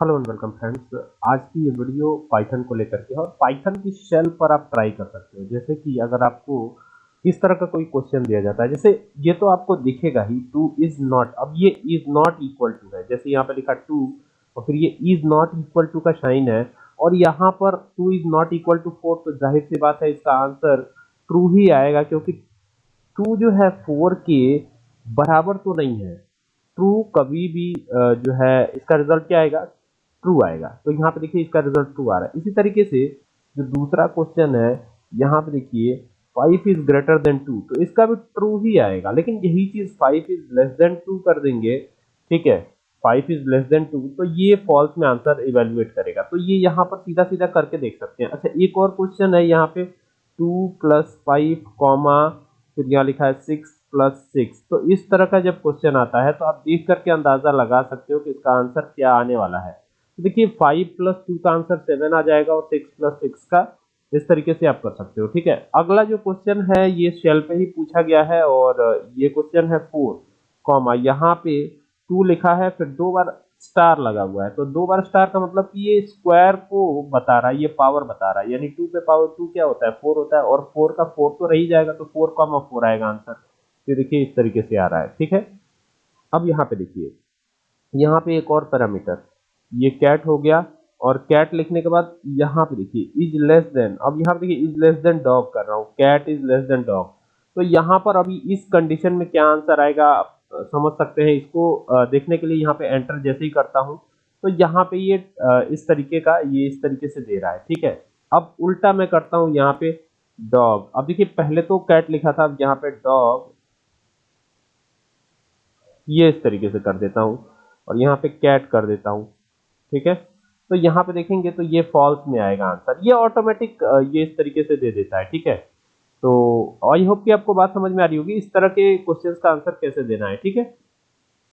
Hello and welcome friends. आज की ये वीडियो पाइथन को लेकर के और पाइथन की शेल पर आप ट्राई कर सकते हो। जैसे कि अगर आपको इस तरह का कोई क्वेश्चन दिया जाता है, जैसे ये तो आपको दिखेगा ही टू इज़ नॉट अब ये इज़ नॉट इक्वल टू है। जैसे यहाँ पे लिखा टू और फिर ये इज़ नॉट इक्वल टू का साइन है। और यहाँ पर two is not equal to four तो ज़ाहिर सी बात है इसका आंसर ट्रू ही आएगा, क्योंकि टू जो है फोर के बराबर तो नहीं है। ट्रू कभी भी जो है, इसका रिज़ल्ट क्या आएगा? ट्रू आएगा। तो यहाँ पे देखिए इसका रिज़ल्ट ट्रू आ रहा है। इसी तरीके से जो दूसरा क्वेश्चन है, यहाँ पे देखिए five is greater than two तो इसका भी ट्रू ही आएगा। लेकिन यही चीज़ five is less than two कर देंगे, ठीक है? Five is less than two तो ये फॉल्स में आंसर इवेल्युएट करेगा। तो ये यहाँ पर सीधा सीधा करके देख सकते हैं। अच्छा एक और क्वेश्चन है यहाँ पे टू प्लस फाइव कॉमा फिर यहाँ लिखा है सिक्स प्लस सिक्स तो इस तरह का जब क्वेश्चन आता है तो आप देख करके अंदाज़ा लगा सकते हो कि इसका आंसर क्या आने वाला है। तो देखिए फाइव प्लस टू का आंसर सेवन आ जाएगा और सिक्स प्लस सिक्स का इस तरीके से आप कर सकते हो, ठीक है? अगला जो क्वेश्चन है, ये शेल पे ही पूछा गया है और ये क्वेश्चन है फोर कॉमा यहाँ पे टू लिखा है, फिर दो बार स्टार लगा हुआ है। तो दो बार स्टार का मतलब कि ये स्क्वायर को बता रहा है, ये पावर बता रहा है, यानी टू पे पावर टू क्या होता है? फोर होता है और फोर का फोर तो रही जाएगा तो फोर कॉमा फोर आएगा आंसर ये देखिए, इस तरीके से आ रहा है, ठीक है? अब यहाँ पे देखिए, यहाँ पे एक और पैरामीटर ये कैट हो गया और कैट लिखने के बाद यहाँ पे देखिए इज़ लेस देन अब यहाँ पे देखिए इज़ लेस देन डॉग कर रहा हूँ cat is less than dog तो यहाँ पर अभी इस कंडीशन में क्या आंसर आएगा, आप समझ सकते हैं इसको देखने के लिए यहाँ पे एंटर जैसे ही करता हूँ। तो यहाँ पे ये इस तरीके का, ये इस तरीके से दे रहा है, ठीक है? अब उल्टा मैं करता हूँ यहाँ पे डॉग अब देखिए, पहले तो कैट लिखा था, अब यहाँ पे डॉग ये इस तरीके से कर देता हूँ और यहाँ पे कैट कर देता हूँ। ठीक है? तो यहाँ पे देखेंगे तो ये फॉल्स में आएगा आंसर ये ऑटोमेटिक ये इस तरीके से दे देता है, ठीक है? तो आई होप कि आपको बात समझ में आ रही होगी, इस तरह के क्वेश्चंस का आंसर कैसे देना है, ठीक है?